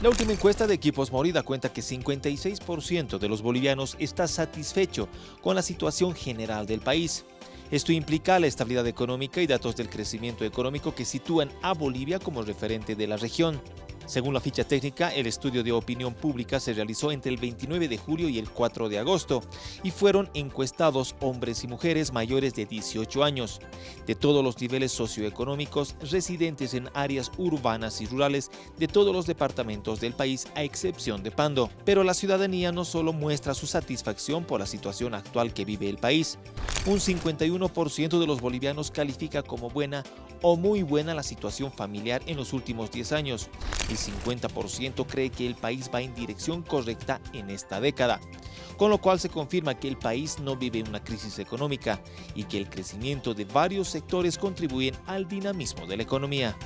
La última encuesta de Equipos Morida cuenta que 56% de los bolivianos está satisfecho con la situación general del país. Esto implica la estabilidad económica y datos del crecimiento económico que sitúan a Bolivia como referente de la región. Según la ficha técnica, el estudio de opinión pública se realizó entre el 29 de julio y el 4 de agosto y fueron encuestados hombres y mujeres mayores de 18 años, de todos los niveles socioeconómicos, residentes en áreas urbanas y rurales de todos los departamentos del país a excepción de Pando. Pero la ciudadanía no solo muestra su satisfacción por la situación actual que vive el país, un 51% de los bolivianos califica como buena o muy buena la situación familiar en los últimos 10 años. El 50% cree que el país va en dirección correcta en esta década, con lo cual se confirma que el país no vive una crisis económica y que el crecimiento de varios sectores contribuyen al dinamismo de la economía.